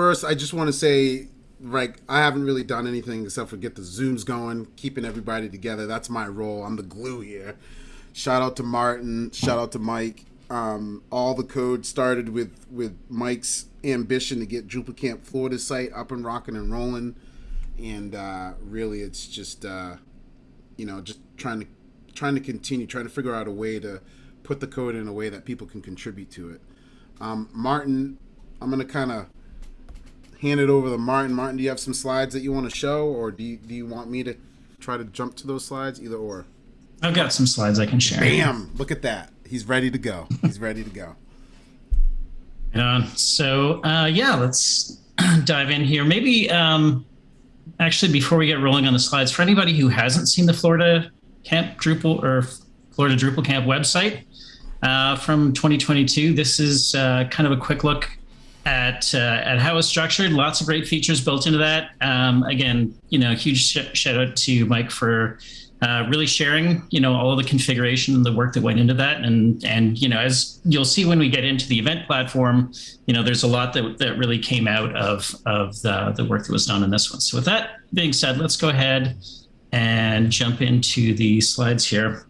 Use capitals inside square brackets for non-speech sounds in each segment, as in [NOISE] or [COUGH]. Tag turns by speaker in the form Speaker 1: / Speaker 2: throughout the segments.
Speaker 1: First, I just want to say, like, I haven't really done anything except for get the Zooms going, keeping everybody together. That's my role. I'm the glue here. Shout out to Martin. Shout out to Mike. Um, all the code started with with Mike's ambition to get Drupal Camp Florida site up and rocking and rolling, and uh, really, it's just uh, you know just trying to trying to continue, trying to figure out a way to put the code in a way that people can contribute to it. Um, Martin, I'm gonna kind of hand it over to Martin. Martin, do you have some slides that you want to show, or do you, do you want me to try to jump to those slides? Either or.
Speaker 2: I've got some slides I can share.
Speaker 1: Bam! Look at that. He's ready to go. He's ready to go.
Speaker 2: On. So uh, yeah, let's [CLEARS THROAT] dive in here. Maybe um, actually before we get rolling on the slides, for anybody who hasn't seen the Florida Camp Drupal or Florida Drupal Camp website uh, from 2022, this is uh, kind of a quick look at uh, at how it's structured. Lots of great features built into that. Um, again, you know, huge sh shout out to Mike for uh, really sharing, you know, all of the configuration and the work that went into that. And and you know, as you'll see when we get into the event platform, you know, there's a lot that that really came out of of the the work that was done in this one. So with that being said, let's go ahead and jump into the slides here.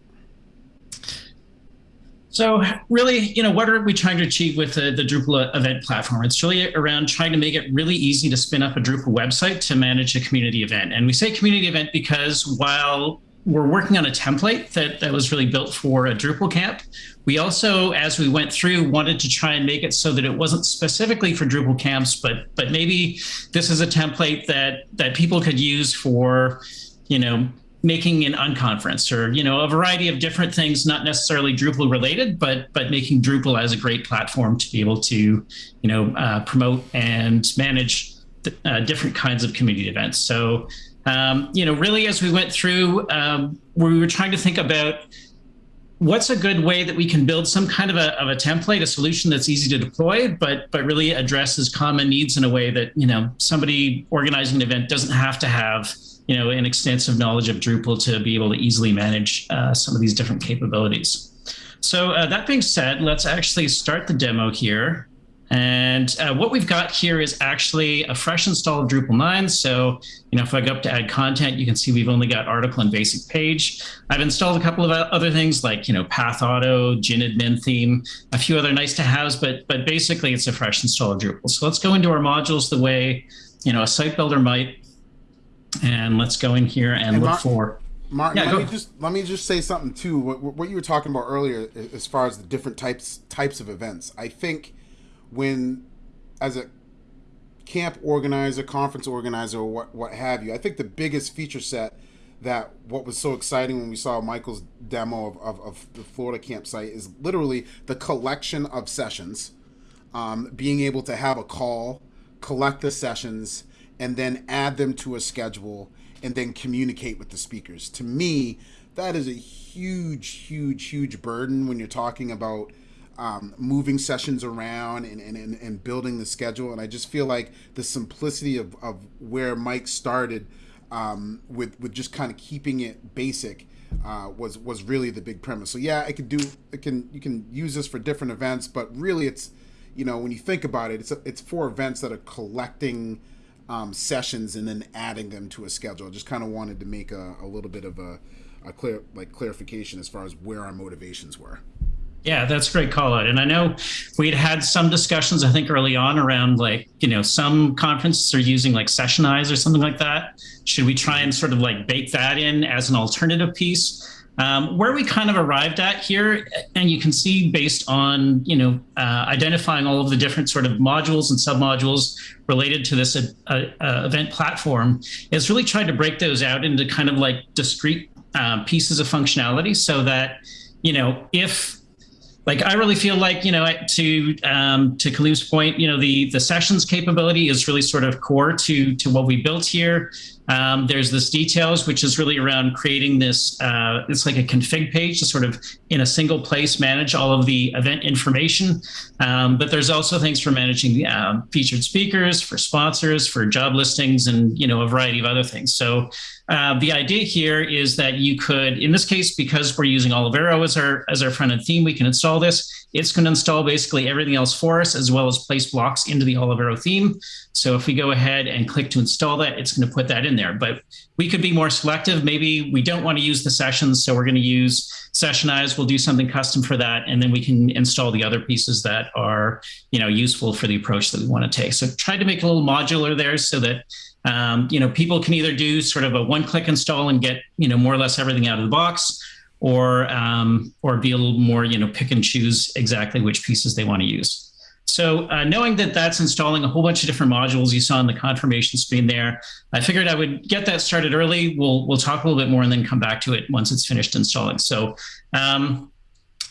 Speaker 2: So really, you know, what are we trying to achieve with the, the, Drupal event platform? It's really around trying to make it really easy to spin up a Drupal website to manage a community event. And we say community event because while we're working on a template that, that was really built for a Drupal camp, we also, as we went through, wanted to try and make it so that it wasn't specifically for Drupal camps, but but maybe this is a template that that people could use for, you know, making an unconference or you know a variety of different things not necessarily drupal related but but making drupal as a great platform to be able to you know uh, promote and manage uh, different kinds of community events. So um, you know really as we went through um, we were trying to think about what's a good way that we can build some kind of a, of a template a solution that's easy to deploy but but really addresses common needs in a way that you know somebody organizing an event doesn't have to have you know, an extensive knowledge of Drupal to be able to easily manage uh, some of these different capabilities. So uh, that being said, let's actually start the demo here. And uh, what we've got here is actually a fresh install of Drupal 9. So, you know, if I go up to add content, you can see we've only got article and basic page. I've installed a couple of other things like, you know, Path Auto, Gin admin theme, a few other nice to haves, but, but basically it's a fresh install of Drupal. So let's go into our modules the way, you know, a site builder might. And let's go in here and, and look for.
Speaker 1: Martin, yeah, let me just let me just say something too. What, what you were talking about earlier, as far as the different types types of events, I think when as a camp organizer, conference organizer, or what what have you, I think the biggest feature set that what was so exciting when we saw Michael's demo of, of, of the Florida campsite is literally the collection of sessions, um, being able to have a call, collect the sessions, and then add them to a schedule and then communicate with the speakers. To me, that is a huge, huge, huge burden when you're talking about um, moving sessions around and, and, and, building the schedule. And I just feel like the simplicity of, of where Mike started um, with, with just kind of keeping it basic uh, was was really the big premise. So yeah, I could do it can you can use this for different events, but really it's you know when you think about it, it's a, it's for events that are collecting um, sessions and then adding them to a schedule. I just kind of wanted to make a, a little bit of a, a clear like clarification as far as where our motivations were.
Speaker 2: Yeah, that's a great call out. And I know we'd had some discussions, I think, early on around like, you know, some conferences are using like Sessionize or something like that. Should we try and sort of like bake that in as an alternative piece? Um, where we kind of arrived at here, and you can see based on you know uh, identifying all of the different sort of modules and submodules related to this uh, uh, event platform, is really trying to break those out into kind of like discrete uh, pieces of functionality, so that you know if like I really feel like you know to um, to Kaleem's point, you know the the sessions capability is really sort of core to to what we built here. Um, there's this details, which is really around creating this, uh, it's like a config page to sort of in a single place manage all of the event information. Um, but there's also things for managing uh, featured speakers, for sponsors, for job listings, and you know a variety of other things. So uh, the idea here is that you could, in this case, because we're using Olivero as our as our front end theme, we can install this it's going to install basically everything else for us, as well as place blocks into the Olivero theme. So if we go ahead and click to install that, it's going to put that in there. But we could be more selective. Maybe we don't want to use the sessions, so we're going to use Sessionize. We'll do something custom for that, and then we can install the other pieces that are, you know, useful for the approach that we want to take. So try to make a little modular there, so that um, you know people can either do sort of a one-click install and get you know more or less everything out of the box or um, or be a little more, you know, pick and choose exactly which pieces they want to use. So uh, knowing that that's installing a whole bunch of different modules you saw in the confirmation screen there, I figured I would get that started early. We'll we'll talk a little bit more and then come back to it once it's finished installing. So um,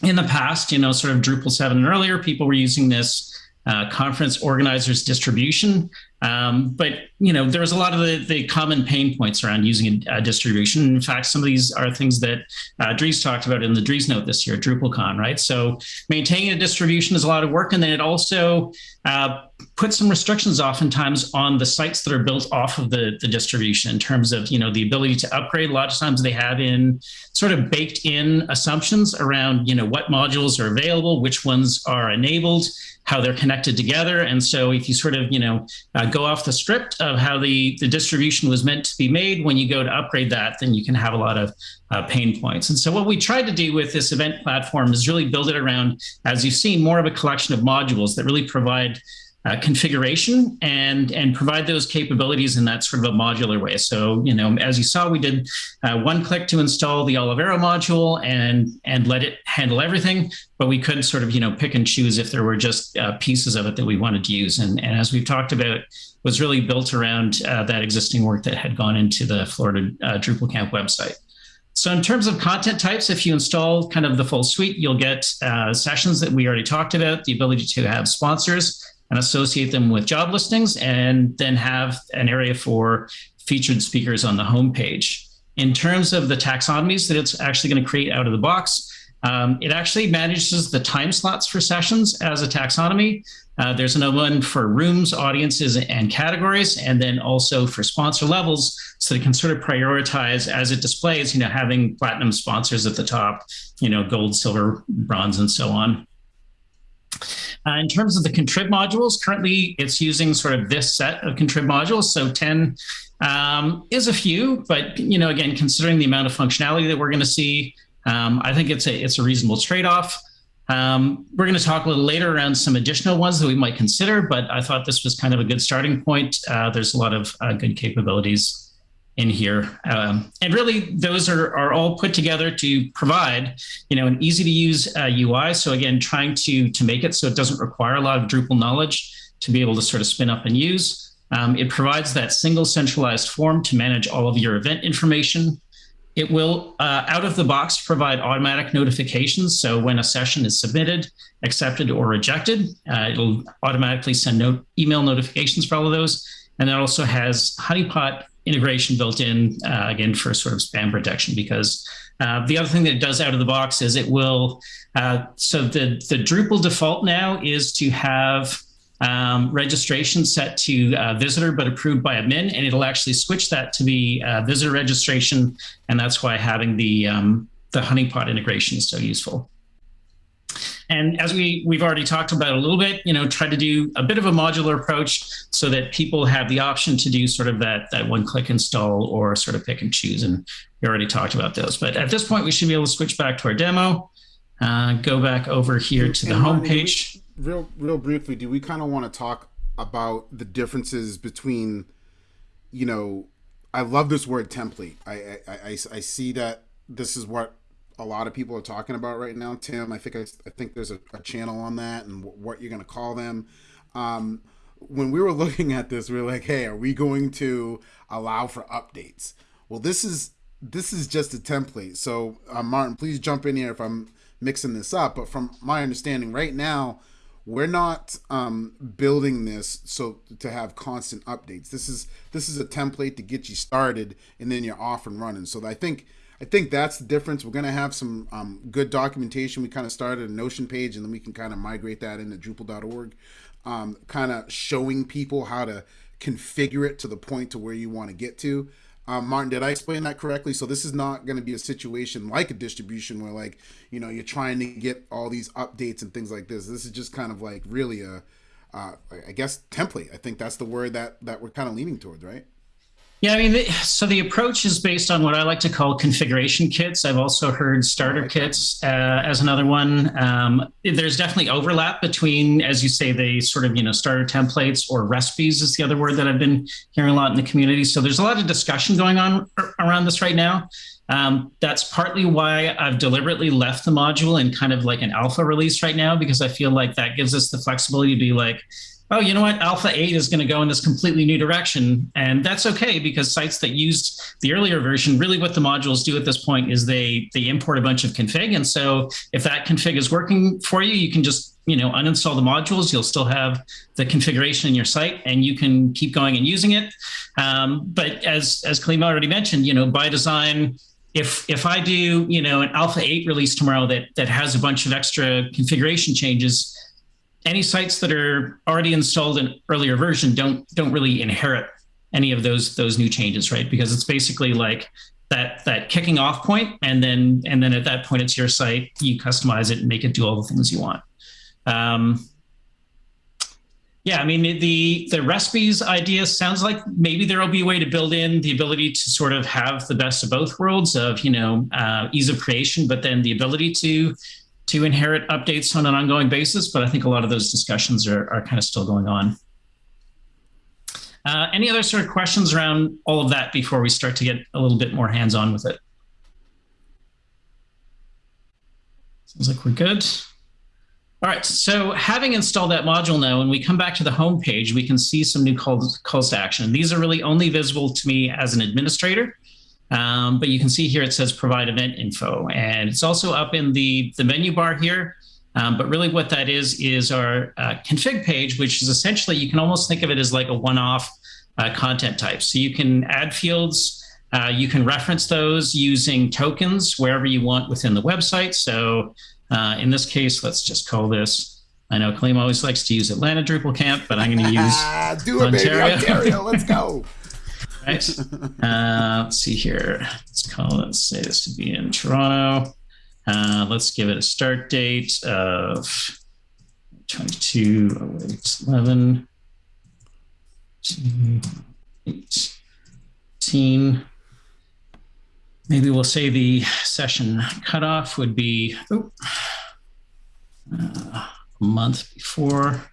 Speaker 2: in the past, you know, sort of Drupal 7 and earlier, people were using this uh, conference organizers distribution. Um, but you know, there was a lot of the, the common pain points around using a, a distribution. In fact, some of these are things that uh, Dries talked about in the Driesnote this year, DrupalCon, right? So maintaining a distribution is a lot of work, and then it also uh, puts some restrictions oftentimes on the sites that are built off of the, the distribution in terms of you know the ability to upgrade. A lot of times they have in sort of baked in assumptions around you know what modules are available, which ones are enabled how they're connected together. And so if you sort of, you know, uh, go off the script of how the, the distribution was meant to be made, when you go to upgrade that, then you can have a lot of uh, pain points. And so what we tried to do with this event platform is really build it around, as you've seen, more of a collection of modules that really provide uh, configuration and and provide those capabilities in that sort of a modular way. So you know, as you saw, we did uh, one click to install the Olivero module and and let it handle everything. But we could sort of you know pick and choose if there were just uh, pieces of it that we wanted to use. And and as we've talked about, was really built around uh, that existing work that had gone into the Florida uh, Drupal Camp website. So in terms of content types, if you install kind of the full suite, you'll get uh, sessions that we already talked about, the ability to have sponsors, and associate them with job listings and then have an area for featured speakers on the homepage. In terms of the taxonomies that it's actually going to create out of the box, um, it actually manages the time slots for sessions as a taxonomy. Uh, there's another one for rooms, audiences, and categories, and then also for sponsor levels, so it can sort of prioritize as it displays, you know, having platinum sponsors at the top, you know, gold, silver, bronze, and so on. Uh, in terms of the contrib modules, currently it's using sort of this set of contrib modules. So 10 um, is a few, but you know, again, considering the amount of functionality that we're going to see, um, I think it's a it's a reasonable trade-off. Um, we're going to talk a little later around some additional ones that we might consider, but I thought this was kind of a good starting point. Uh, there's a lot of uh, good capabilities in here. Um, and really, those are, are all put together to provide, you know, an easy to use uh, UI. So again, trying to, to make it so it doesn't require a lot of Drupal knowledge to be able to sort of spin up and use. Um, it provides that single centralized form to manage all of your event information. It will, uh, out of the box, provide automatic notifications. So when a session is submitted, accepted, or rejected, uh, it'll automatically send note, email notifications for all of those. And it also has Honeypot integration built in uh, again for sort of spam protection because uh, the other thing that it does out of the box is it will uh, so the the Drupal default now is to have um, registration set to uh, visitor but approved by admin and it'll actually switch that to be uh, visitor registration and that's why having the um, the honeypot integration is so useful. And as we, we've already talked about a little bit, you know, try to do a bit of a modular approach so that people have the option to do sort of that, that one click install or sort of pick and choose. And we already talked about those. But at this point, we should be able to switch back to our demo, uh, go back over here to the home page.
Speaker 1: Real, real briefly, do we kind of want to talk about the differences between, you know, I love this word template. I, I, I, I see that this is what a lot of people are talking about right now. Tim, I think I, I think there's a, a, channel on that and w- what you're going to call them. Um, when we were [LAUGHS] looking at this, we were like, "Hey, are we going to allow for updates?" Well, this is this is just a template. So, uh, Martin, please jump in here if I'm mixing this up. But from my understanding, right now, we're not um, building this so to have constant updates. This is this is a template to get you started, and then you're off and running. So I think I think that's the difference. We're going to have some um, good documentation. We kind of started a Notion page, and then we can kind of migrate that into Drupal.org, um, kind of showing people how to configure it to the point to where you want to get to. Um, Martin, did I explain that correctly? So this is not going to be a situation like a distribution where, like, you know, you're trying to get all these updates and things like this. This is just kind of like really a, uh, I guess, template. I think that's the word that that we're kind of leaning towards, right?
Speaker 2: Yeah, I mean, the, so the approach is based on what I like to call configuration kits. I've also heard starter kits uh, as another one. Um, there's definitely overlap between, as you say, the sort of you know starter templates or recipes is the other word that I've been hearing a lot in the community. So there's a lot of discussion going on around this right now. Um, that's partly why I've deliberately left the module in kind of like an alpha release right now because I feel like that gives us the flexibility to be like, oh, you know what, Alpha 8 is going to go in this completely new direction. And that's okay because sites that used the earlier version, really what the modules do at this point is they they import a bunch of config. And so if that config is working for you, you can just you know uninstall the modules. You'll still have the configuration in your site and you can keep going and using it. Um, but as as Khalima already mentioned, you know, by design, if if I do you know an Alpha 8 release tomorrow that that has a bunch of extra configuration changes, any sites that are already installed in earlier version don't don't really inherit any of those those new changes, right? Because it's basically like that that kicking off point, and then and then at that point it's your site. You customize it and make it do all the things you want. Um, yeah, I mean the the recipes idea sounds like maybe there will be a way to build in the ability to sort of have the best of both worlds of you know uh, ease of creation, but then the ability to to inherit updates on an ongoing basis, but I think a lot of those discussions are, are kind of still going on. Uh, any other sort of questions around all of that before we start to get a little bit more hands-on with it? Sounds like we're good. All right, so having installed that module now, when we come back to the home page, we can see some new calls, calls to action. These are really only visible to me as an administrator. Um, but you can see here it says provide event info, and it's also up in the, the menu bar here. Um, but really what that is, is our uh, config page, which is essentially, you can almost think of it as like a one-off uh, content type. So you can add fields, uh, you can reference those using tokens wherever you want within the website. So uh, in this case, let's just call this, I know Kaleem always likes to use Atlanta Drupal Camp, but I'm going [LAUGHS] to use
Speaker 1: Do it, Ontario. baby, Ontario, let's go. [LAUGHS]
Speaker 2: right? Uh, let's see here. Let's call let's say this to be in Toronto. Uh, let's give it a start date of 22, 11, 18. Maybe we'll say the session cutoff would be oh, uh, a month before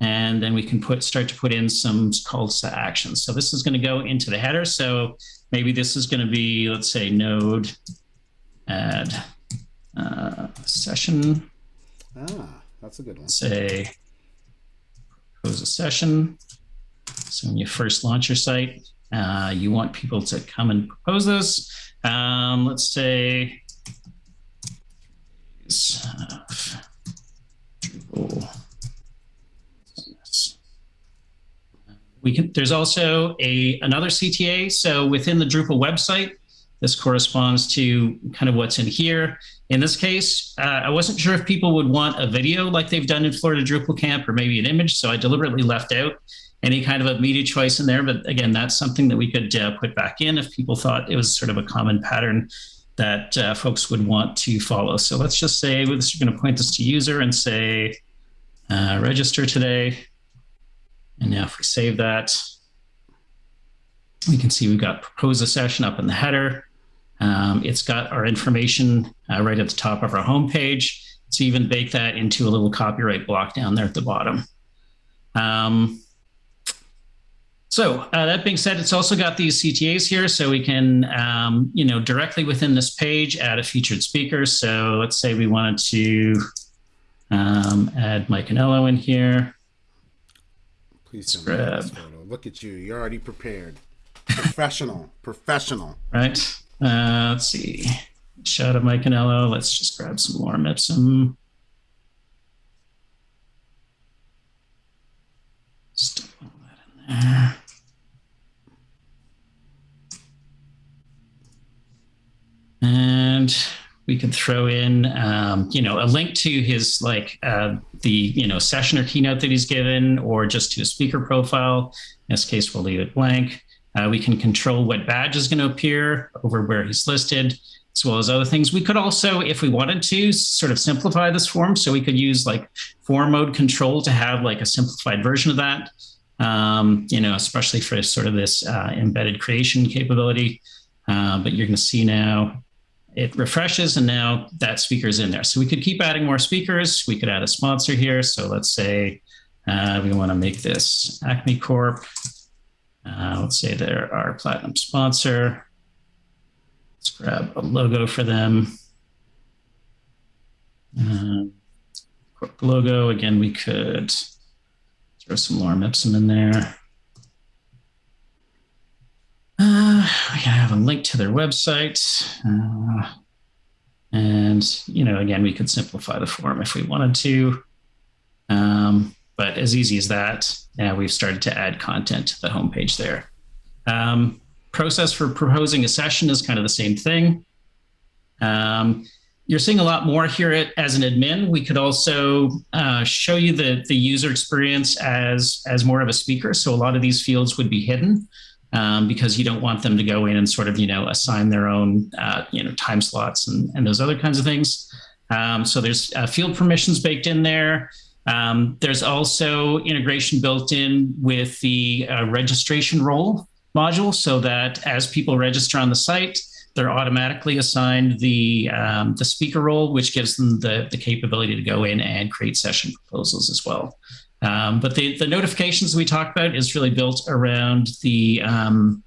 Speaker 2: and then we can put start to put in some calls to action. So this is going to go into the header. So maybe this is going to be, let's say, node add uh, session.
Speaker 1: Ah, that's a good one.
Speaker 2: Say propose a session. So when you first launch your site, uh, you want people to come and propose this. Um, let's say uh, Drupal We can, there's also a another CTA. So within the Drupal website, this corresponds to kind of what's in here. In this case, uh, I wasn't sure if people would want a video like they've done in Florida Drupal Camp or maybe an image. So I deliberately left out any kind of a media choice in there. But again, that's something that we could uh, put back in if people thought it was sort of a common pattern that uh, folks would want to follow. So let's just say we're going to point this to user and say uh, register today. And now if we save that, we can see we've got propose a session up in the header. Um, it's got our information uh, right at the top of our homepage. So even bake that into a little copyright block down there at the bottom. Um, so uh, that being said, it's also got these CTAs here, so we can, um, you know, directly within this page add a featured speaker. So let's say we wanted to um, add Mike Anello in here.
Speaker 1: Please send me this photo. Look at you. You're already prepared. professional. [LAUGHS] Professional.
Speaker 2: Right. Uh, let's see. Shot of Mike Anello. Let's just grab some more Ipsum. Stuff all that in there. And we could throw in, um, you know, a link to his like uh, the you know session or keynote that he's given, or just to a speaker profile. In this case, we'll leave it blank. Uh, we can control what badge is going to appear over where he's listed, as well as other things. We could also, if we wanted to, sort of simplify this form. So we could use like form mode control to have like a simplified version of that, um, you know, especially for sort of this uh, embedded creation capability. Uh, but you're going to see now it refreshes and now that speaker is in there. So we could keep adding more speakers. We could add a sponsor here. So let's say uh, we want to make this Acme Corp. Uh, let's say they're our platinum sponsor. Let's grab a logo for them. Uh, logo. Again, we could throw some Lorem Ipsum in there. Uh, can have a link to their website. Uh, and, you know, again, we could simplify the form if we wanted to. Um, but as easy as that, now we've started to add content to the homepage there. Um, process for proposing a session is kind of the same thing. Um, you're seeing a lot more here at, as an admin. We could also uh, show you the, the user experience as, as more of a speaker. So a lot of these fields would be hidden um, because you don't want them to go in and sort of, you know, assign their own, uh, you know, time slots and, and those other kinds of things. Um, so there's uh, field permissions baked in there. Um, there's also integration built in with the uh, registration role module so that as people register on the site, they're automatically assigned the, um, the speaker role, which gives them the, the capability to go in and create session proposals as well. Um, but the, the notifications we talked about is really built around the um,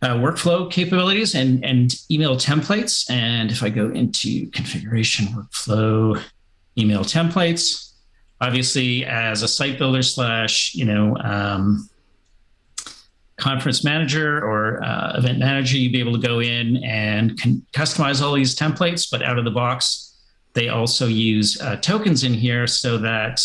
Speaker 2: uh, workflow capabilities and, and email templates. And if I go into configuration workflow email templates, obviously as a site builder slash, you know, um, conference manager or uh, event manager, you'd be able to go in and customize all these templates, but out of the box, they also use uh, tokens in here so that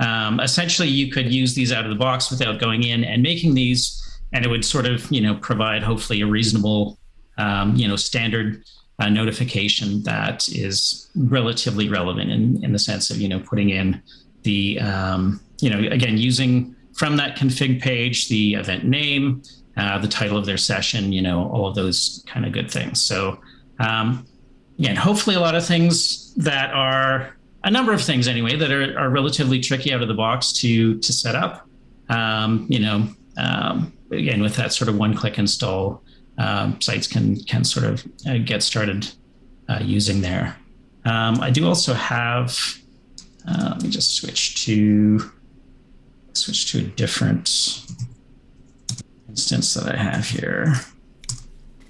Speaker 2: um, essentially, you could use these out of the box without going in and making these, and it would sort of, you know, provide hopefully a reasonable, um, you know, standard uh, notification that is relatively relevant in, in the sense of, you know, putting in the, um, you know, again, using from that config page, the event name, uh, the title of their session, you know, all of those kind of good things. So, um, again, hopefully a lot of things that are a number of things anyway that are, are relatively tricky out of the box to to set up. Um, you know, um, again with that sort of one-click install, um, sites can can sort of uh, get started uh, using there. Um, I do also have. Uh, let me just switch to switch to a different instance that I have here.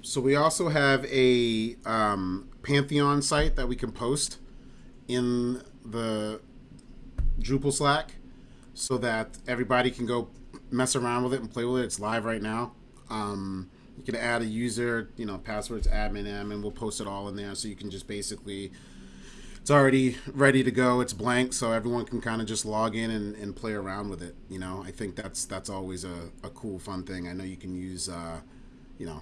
Speaker 1: So we also have a um, Pantheon site that we can post in the Drupal Slack so that everybody can go mess around with it and play with it. It's live right now. Um, you can add a user, you know, passwords admin and we'll post it all in there. So you can just basically, it's already ready to go. It's blank, so everyone can kind of just log in and, and play around with it. You know, I think that's that's always a, a cool, fun thing. I know you can use, uh, you know,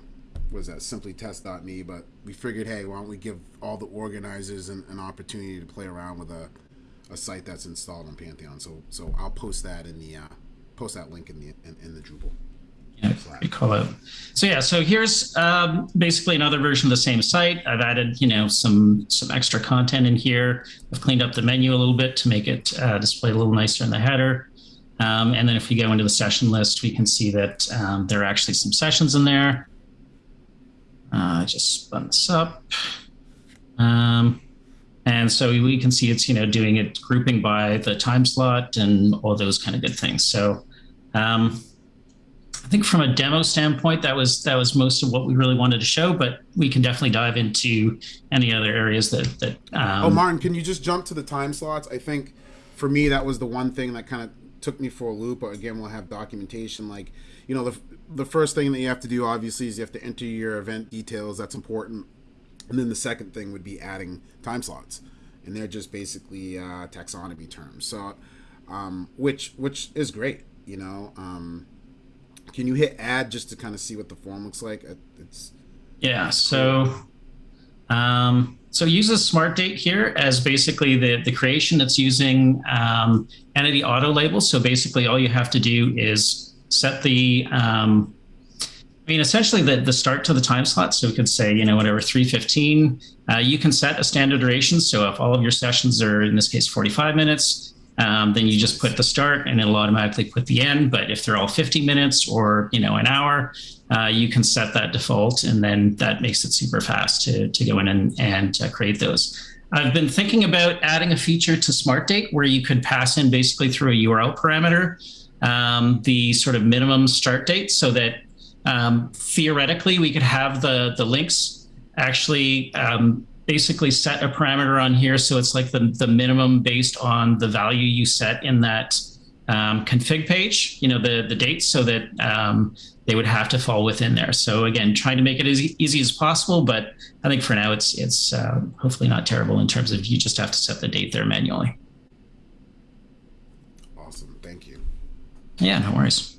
Speaker 1: was that simplytest.me but we figured hey why don't we give all the organizers an, an opportunity to play around with a, a site that's installed on pantheon so so i'll post that in the uh, post that link in the in, in the drupal
Speaker 2: yeah, call it. So yeah, so here's um, basically another version of the same site. I've added, you know, some some extra content in here. I've cleaned up the menu a little bit to make it uh, display a little nicer in the header. Um, and then if we go into the session list, we can see that um, there are actually some sessions in there. Uh, I just spun this up. Um, and so we can see it's, you know, doing it grouping by the time slot and all those kind of good things. So um, I think from a demo standpoint, that was that was most of what we really wanted to show, but we can definitely dive into any other areas that, that um,
Speaker 1: Oh, Martin, can you just jump to the time slots? I think for me, that was the one thing that kind of took me for a loop. Again, we'll have documentation like, you know, the, the first thing that you have to do obviously is you have to enter your event details. That's important. And then the second thing would be adding time slots, and they're just basically uh, taxonomy terms. So, um, which which is great. You know, um, can you hit add just to kind of see what the form looks like? It's
Speaker 2: yeah. So, um, so use a smart date here as basically the the creation that's using um, entity auto label. So basically, all you have to do is set the um, I mean, essentially the, the start to the time slot. So we could say, you know, whatever, 315, uh, you can set a standard duration. So if all of your sessions are, in this case, 45 minutes, um, then you just put the start and it'll automatically put the end. But if they're all 50 minutes or, you know, an hour, uh, you can set that default and then that makes it super fast to, to go in and, and uh, create those. I've been thinking about adding a feature to Smart Date where you could pass in basically through a URL parameter um, the sort of minimum start date so that um, theoretically we could have the, the links actually um, basically set a parameter on here. So it's like the, the minimum based on the value you set in that um, config page, you know, the, the dates so that um, they would have to fall within there. So again, trying to make it as easy as possible, but I think for now it's, it's uh, hopefully not terrible in terms of you just have to set the date there manually.
Speaker 1: Awesome. Thank you.
Speaker 2: Yeah, no worries.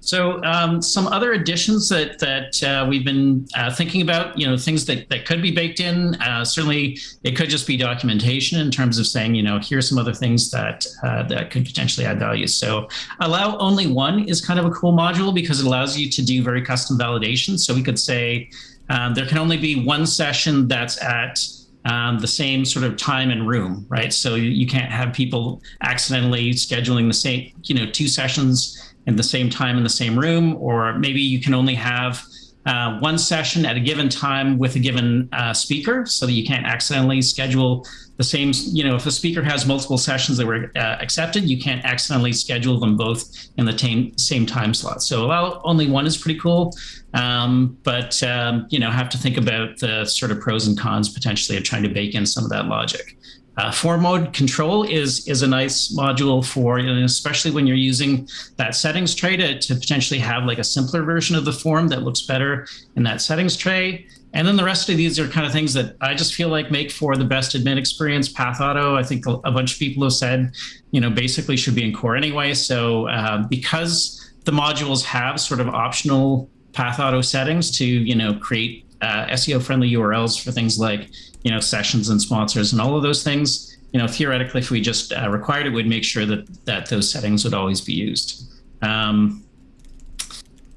Speaker 2: So um, some other additions that that uh, we've been uh, thinking about, you know, things that, that could be baked in. Uh, certainly, it could just be documentation in terms of saying, you know, here's some other things that uh, that could potentially add value. So allow only one is kind of a cool module because it allows you to do very custom validation. So we could say um, there can only be one session that's at um, the same sort of time and room, right? So you can't have people accidentally scheduling the same, you know, two sessions in the same time in the same room, or maybe you can only have uh, one session at a given time with a given uh, speaker so that you can't accidentally schedule the same, you know, if a speaker has multiple sessions that were uh, accepted, you can't accidentally schedule them both in the same, same time slot. So allow only one is pretty cool, um, but, um, you know, have to think about the sort of pros and cons potentially of trying to bake in some of that logic. Uh, form mode control is is a nice module for, especially when you're using that settings tray to, to potentially have like a simpler version of the form that looks better in that settings tray. And then the rest of these are kind of things that I just feel like make for the best admin experience. Path Auto, I think a, bunch of people have said, you know, basically should be in core anyway. So uh, because the modules have sort of optional Path Auto settings to, you know, create uh, SEO friendly URLs for things like you know, sessions and sponsors and all of those things, you know, theoretically, if we just uh, required it, we'd make sure that that those settings would always be used. Um,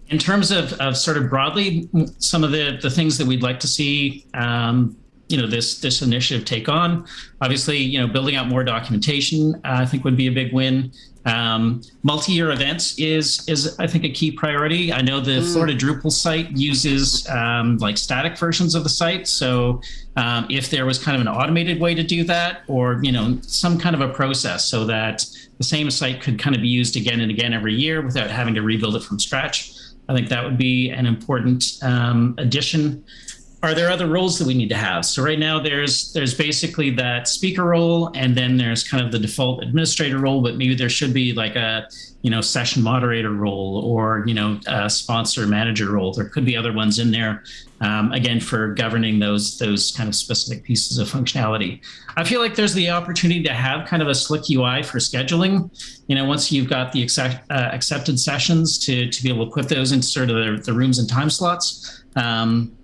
Speaker 2: in terms of, of sort of broadly, some of the, the things that we'd like to see, um, you know, this this initiative take on, obviously, you know, building out more documentation, uh, I think would be a big win. Um, multi-year events is is I think a key priority. I know the mm. Florida Drupal site uses um, like static versions of the site, so um, if there was kind of an automated way to do that, or you know some kind of a process so that the same site could kind of be used again and again every year without having to rebuild it from scratch, I think that would be an important um, addition are there other roles that we need to have? So right now there's there's basically that speaker role, and then there's kind of the default administrator role, but maybe there should be like a you know session moderator role or you know a sponsor manager role. There could be other ones in there, um, again for governing those those kind of specific pieces of functionality. I feel like there's the opportunity to have kind of a slick UI for scheduling. You know, once you've got the accept, uh, accepted sessions to to be able to put those into sort of the, the rooms and time slots. Um,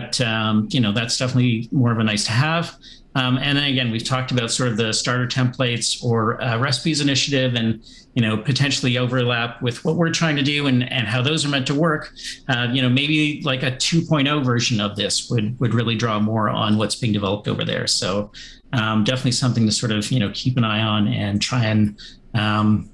Speaker 2: but um, you know that's definitely more of a nice to have. Um, and then again, we've talked about sort of the starter templates or uh, recipes initiative, and you know potentially overlap with what we're trying to do and and how those are meant to work. Uh, you know, maybe like a 2.0 version of this would would really draw more on what's being developed over there. So um, definitely something to sort of you know keep an eye on and try and um,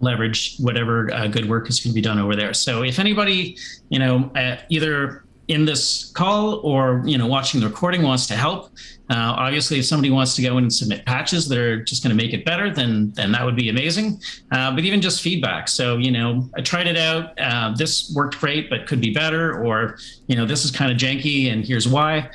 Speaker 2: leverage whatever uh, good work is going to be done over there. So if anybody, you know, uh, either in this call or you know watching the recording wants to help uh, obviously if somebody wants to go in and submit patches that are just going to make it better then then that would be amazing. Uh, but even just feedback. So you know i tried it out uh, this worked great but could be better or you know this is kind of janky and here's why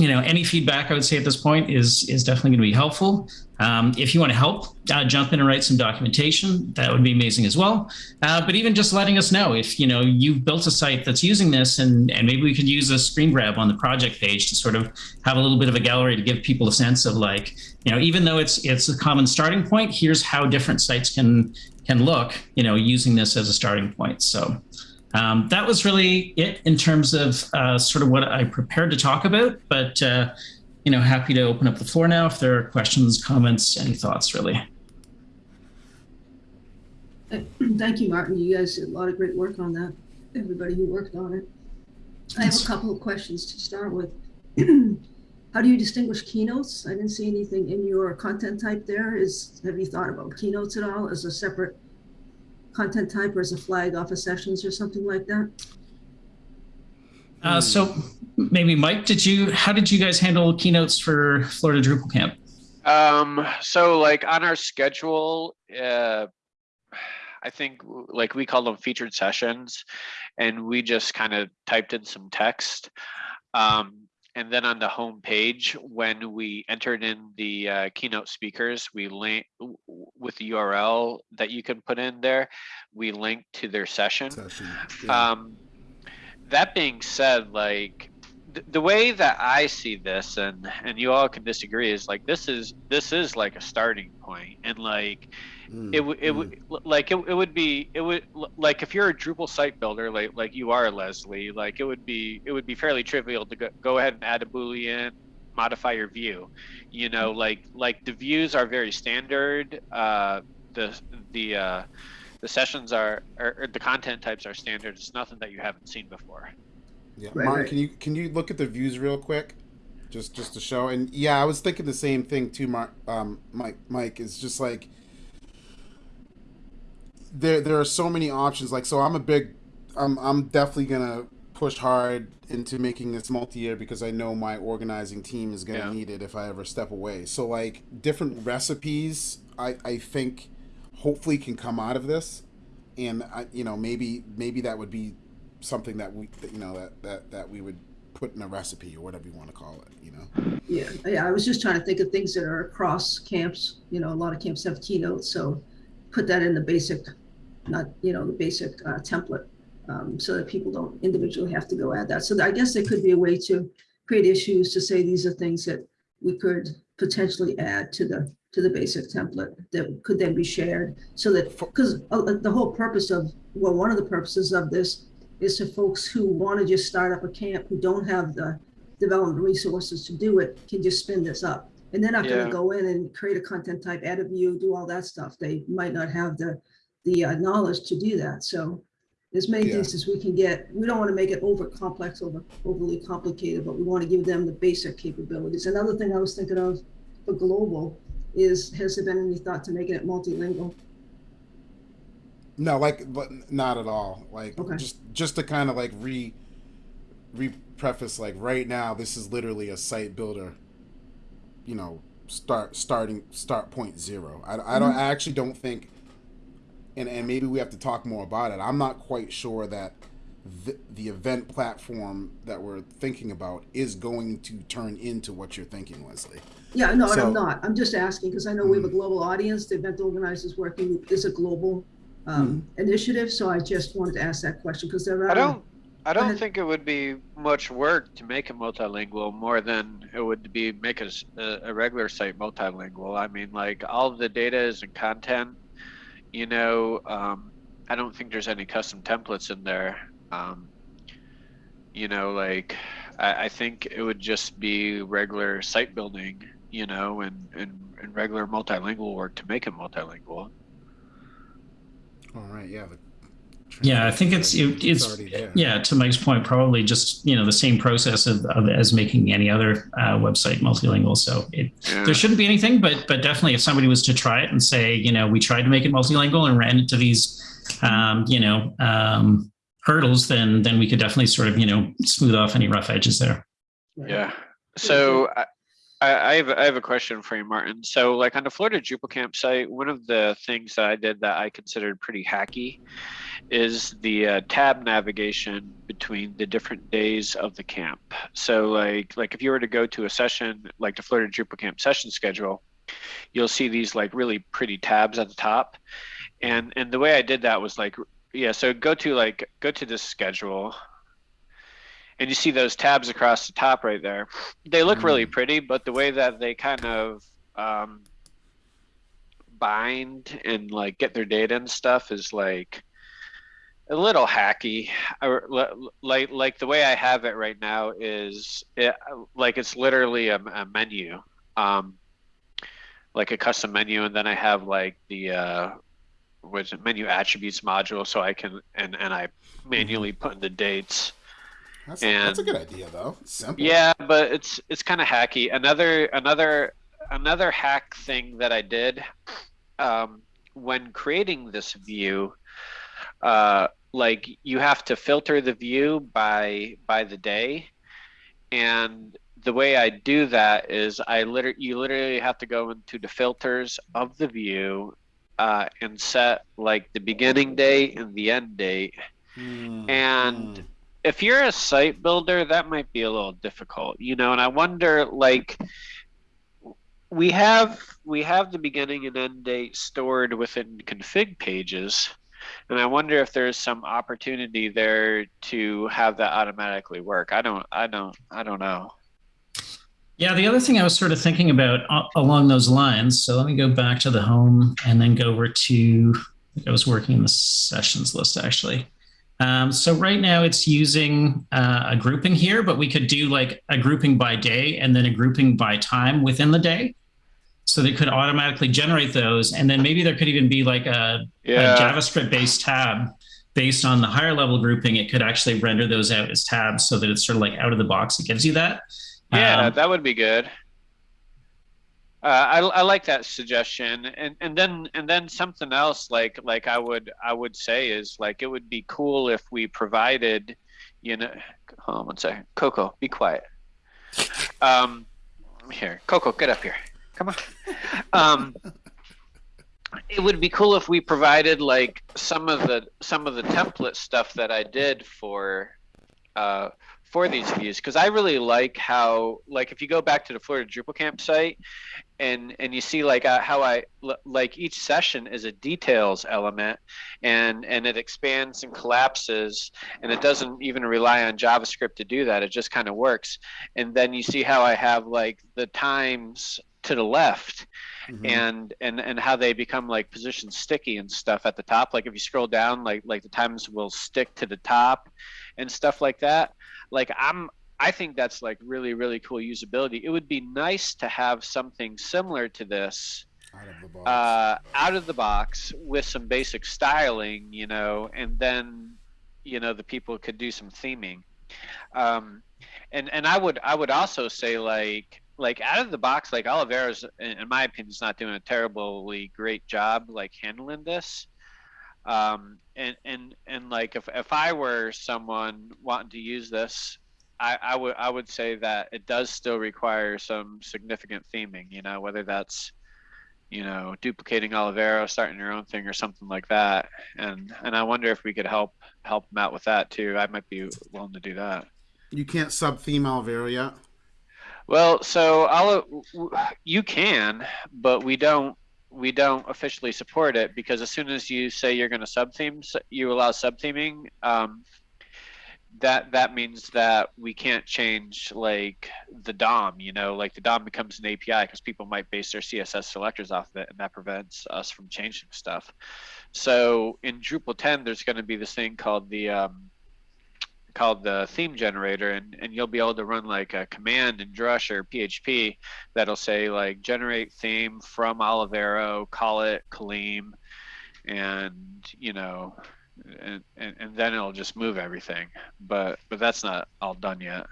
Speaker 2: you know, any feedback I would say at this point is is definitely going to be helpful. Um, if you want to help, uh, jump in and write some documentation. That would be amazing as well. Uh, but even just letting us know if you know you've built a site that's using this, and and maybe we could use a screen grab on the project page to sort of have a little bit of a gallery to give people a sense of like, you know, even though it's it's a common starting point, here's how different sites can can look, you know, using this as a starting point. So um, that was really it in terms of uh, sort of what I prepared to talk about. But uh, you know, happy to open up the floor now if there are questions, comments, any thoughts, really.
Speaker 3: Thank you, Martin. You guys did a lot of great work on that. Everybody who worked on it. I have a couple of questions to start with. [CLEARS THROAT] How do you distinguish keynotes? I didn't see anything in your content type there. Is have you thought about keynotes at all as a separate content type or as a flag off of sessions or something like that?
Speaker 2: Uh, so maybe Mike, did you how did you guys handle keynotes for Florida Drupal Camp?
Speaker 4: Um, so like on our schedule, uh, I think like we call them featured sessions and we just kind of typed in some text. Um, and then on the home page, when we entered in the uh, keynote speakers, we link with the URL that you can put in there. We link to their session. session yeah. um, that being said, like the way that I see this, and and you all can disagree, is like this is this is like a starting point, and like mm, it would it would mm. like it, it would be it would like if you're a Drupal site builder like like you are Leslie, like it would be it would be fairly trivial to go, go ahead and add a boolean, modify your view, you know, like like the views are very standard. Uh, the the uh, the sessions are or, the content types are standard. It's nothing that you haven't seen before.
Speaker 1: Yeah, right, Martin, right. can you can you look at the views real quick, just just to show? And yeah, I was thinking the same thing too. Mark, um, Mike, Mike is just like there. There are so many options. Like, so I'm a big, I'm I'm definitely gonna push hard into making this multi-year because I know my organizing team is gonna yeah. need it if I ever step away. So like different recipes, I I think hopefully can come out of this, and I, you know maybe maybe that would be something that we that, you know that, that that we would put in a recipe or whatever you want to call it you know
Speaker 3: yeah yeah i was just trying to think of things that are across camps you know a lot of camps have keynotes so put that in the basic not you know the basic uh, template um, so that people don't individually have to go add that. So i guess there could be a way to create issues to say these are things that we could potentially add to the to the basic template that could then be shared so that because uh, the whole purpose of well one of the purposes of this is to folks who want to just start up a camp who don't have the development resources to do it can just spin this up. And they're not yeah. going to go in and create a content type add a view do all that stuff. They might not have the the uh, knowledge to do that so as many yeah. things as we can get we don't want to make it over complex over overly complicated but we want to give them the basic capabilities another thing i was thinking of for global is has there been any thought to making it multilingual
Speaker 1: no, like, but not at all. Like, okay. just just to kind of like re re preface, like right now, this is literally a site builder. You know, start starting start point zero. I, I don't. Mm-hmm. I actually don't think, and and maybe we have to talk more about it. I'm not quite sure that the, the event platform that we're thinking about is going to turn into what you're thinking, Leslie.
Speaker 3: Yeah, no, so, I'm not. I'm just asking because I know mm-hmm. we have a mm. global audience. The event organizers working is a global um, hmm. initiative. So I just wanted to ask that question because there are.
Speaker 4: I don't. I don't think it would be much work to make it multilingual more than it would be make a, a regular site multilingual. I mean, like all the data is in content. You know, um, I don't think there's any custom templates in there. Um, you know, like I, I think it would just be regular site building. You know, and and, and regular multilingual work to make it multilingual.
Speaker 1: All right. Yeah.
Speaker 2: Yeah, I think it's it, it's, yeah. To Mike's point, probably just you know the same process of, of as making any other uh, website multilingual. So it, yeah. there shouldn't be anything, but but definitely if somebody was to try it and say you know we tried to make it multilingual and ran into these um, you know um, hurdles, then then we could definitely sort of you know smooth off any rough edges there.
Speaker 4: Yeah. So I, I, have I have a question for you, Martin. So, like on the Florida Drupal Camp site, one of the things that I did that I considered pretty hacky is the uh, tab navigation between the different days of the camp. So, like like if you were to go to a session like the Florida Drupal Camp session schedule, you'll see these like really pretty tabs at the top, and and the way I did that was like yeah. So go to like go to this schedule and you see those tabs across the top right there. They look mm. really pretty, but the way that they kind of um, bind and like get their data and stuff is like a little hacky. like like the way I have it right now is it, like it's literally a, a menu, um, like a custom menu, and then I have like the uh, was it menu attributes module so I can and and I manually put in the dates.
Speaker 1: That's, that's a good idea, though. Simple.
Speaker 4: Yeah, but it's it's kind of hacky. Another another another hack thing that I did um, when creating this view, uh, like you have to filter the view by by the day, and the way I do that is I literally you literally have to go into the filters of the view uh, and set like the beginning date and the end date
Speaker 1: Mm,
Speaker 4: and
Speaker 1: mm.
Speaker 4: If you're a site builder that might be a little difficult you know and i wonder like we have we have the beginning and end date stored within config pages and i wonder if there's some opportunity there to have that automatically work i don't i don't i don't know
Speaker 2: Yeah, the other thing I was sort of thinking about a- along those lines. So let me go back to the home and then go over to. I I was working in the sessions list actually. Um, so right now it's using uh, a grouping here, but we could do like a grouping by day and then a grouping by time within the day. So they could automatically generate those, and then maybe there could even be like a, a JavaScript based tab based on the higher level grouping. It could actually render those out as tabs so that it's sort of like out of the box. It gives you that.
Speaker 4: Yeah,
Speaker 2: Um,
Speaker 4: that would be good. Uh, I, I like that suggestion, and and then and then something else like like I would I would say is like it would be cool if we provided, you know, hold on one second, Coco, be quiet. Um, here, Coco, get up here. Come on. Um, it would be cool if we provided like some of the some of the template stuff that I did for uh, for these views because I really like how like if you go back to the Florida Drupal camp site and and you see like uh, how I l- like each session is a details element and and it expands and collapses and it doesn't even rely on JavaScript to do that. It just kind of works. And then you see how I have like the times to the left
Speaker 1: Mhm.
Speaker 4: and and and how they become like position sticky and stuff at the top. Like if you scroll down like like the times will stick to the top and stuff like that. Like i'm i think that's like really really cool usability it would be nice to have something similar to this
Speaker 1: Out of the box.
Speaker 4: uh, out of the box with some basic styling, you know, and then you know the people could do some theming. Um, and and I would I would also say like like out of the box like Olivero's in, in my opinion is not doing a terribly great job like handling this. Um, and and and like if if I were someone wanting to use this. I, I would I would say that it does still require some significant theming, you know, whether that's you know, duplicating Olivero, starting your own thing or something like that. And and I wonder if we could help help them out with that too. I might be willing to do that.
Speaker 1: you can't sub theme Olivero yet.
Speaker 4: Well, so I'll you can, but we don't we don't officially support it because as soon as you say you're going to sub theme, you allow sub theming. Um, that that means that we can't change like the DOM. You know, like the DOM becomes an API because people might base their CSS selectors off of it, and that prevents us from changing stuff. So in Drupal 10, there's going to be this thing called the um, called the theme generator and, and you'll be able to run like a command in Drush or PHP that'll say like generate theme from Olivero, call it Kaleem, and you know, and, and, and then it'll just move everything. But but that's not all done yet.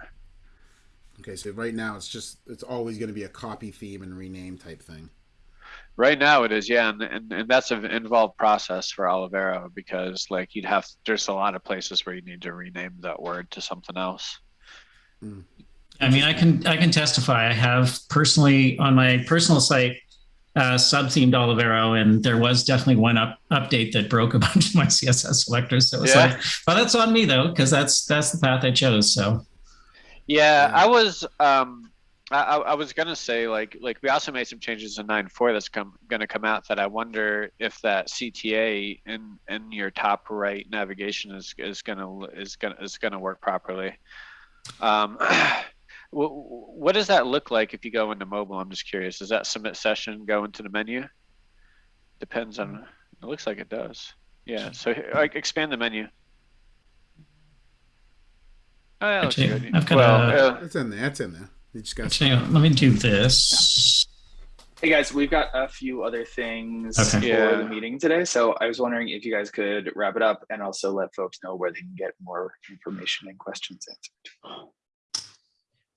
Speaker 1: Okay, so right now it's just it's always going to be a copy theme and rename type thing.
Speaker 4: Right now it is, yeah, and, and, and that's an involved process for Olivero because like you'd have there's a lot of places where you need to rename that word to something else. Hmm.
Speaker 2: I mean, I can I can testify. I have personally on my personal site uh, sub-themed Olivero, and there was definitely one up, update that broke a [LAUGHS] bunch of my CSS selectors. So it's
Speaker 4: Yeah.
Speaker 2: like, but that's on me though, because that's that's the path I chose. So
Speaker 4: Yeah. I was um I, I I was gonna say like like we also made some changes in 9.4 that's come gonna come out that I wonder if that CTA in in your top right navigation is is gonna is gonna is gonna work properly. Um, [CLEARS THROAT] what what does that look like if you go into mobile? I'm just curious. Does that submit session go into the menu? Depends on. It looks like it does. Yeah. So like expand the menu. Oh, yeah,
Speaker 2: Actually,
Speaker 4: good.
Speaker 2: I've got
Speaker 4: well,
Speaker 2: a-
Speaker 4: uh,
Speaker 1: It's in there. It's in there. You just got
Speaker 2: actually, let me do this.
Speaker 5: Hey guys, we've got a few other things
Speaker 2: Okay.
Speaker 5: for
Speaker 4: Yeah.
Speaker 5: the meeting today, so I was wondering if you guys could wrap it up and also let folks know where they can get more information and questions answered.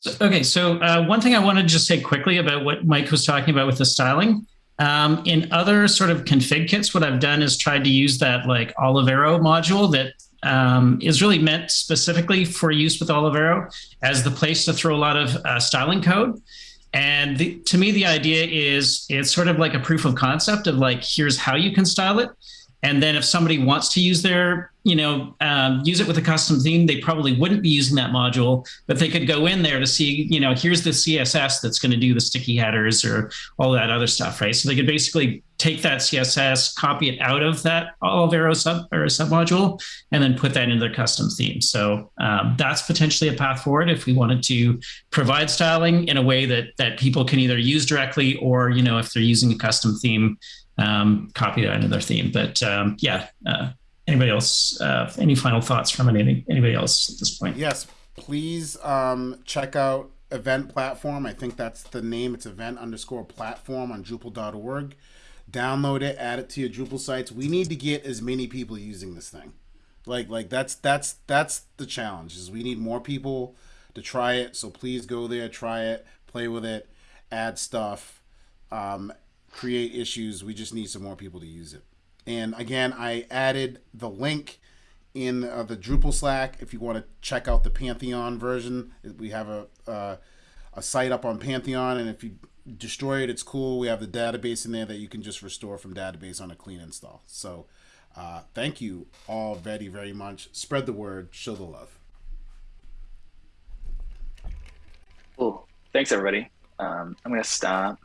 Speaker 2: So- Okay, so uh, one thing I wanted to just say quickly about what Mike was talking about with the styling. Um, in other sort of config kits, what I've done is tried to use that like Olivero module that um, is really meant specifically for use with Olivero as the place to throw a lot of uh, styling code. And the, to me, the idea is it's sort of like a proof of concept of like, here's how you can style it. And then if somebody wants to use their, you know, um, use it with a custom theme, they probably wouldn't be using that module, but they could go in there to see, you know, here's the CSS that's going to do the sticky headers or all that other stuff, right? So they could basically take that CSS, copy it out of that Olivero sub or submodule, and then put that into their custom theme. So um, that's potentially a path forward if we wanted to provide styling in a way that that people can either use directly or, you know, if they're using a custom theme, um, copy that into their theme. But um, yeah, uh, anybody else? Uh, any final thoughts from any, anybody else at this point?
Speaker 1: Yes, please um, check out Event Platform. I think that's the name. It's event underscore platform on Drupal.org. Download it, add it to your Drupal sites. We need to get as many people using this thing. Like, like that's that's that's the challenge. Is we need more people to try it. So please go there, try it, play with it, add stuff, um, create issues. We just need some more people to use it. And again, I added the link in uh, the Drupal Slack if you want to check out the Pantheon version. We have a uh, a site up on Pantheon, and if you destroy it, it's cool. We have the database in there that you can just restore from database on a clean install. So, uh, thank you all very very much. Spread the word, show the love.
Speaker 5: Cool. Thanks everybody. Um, I'm gonna stop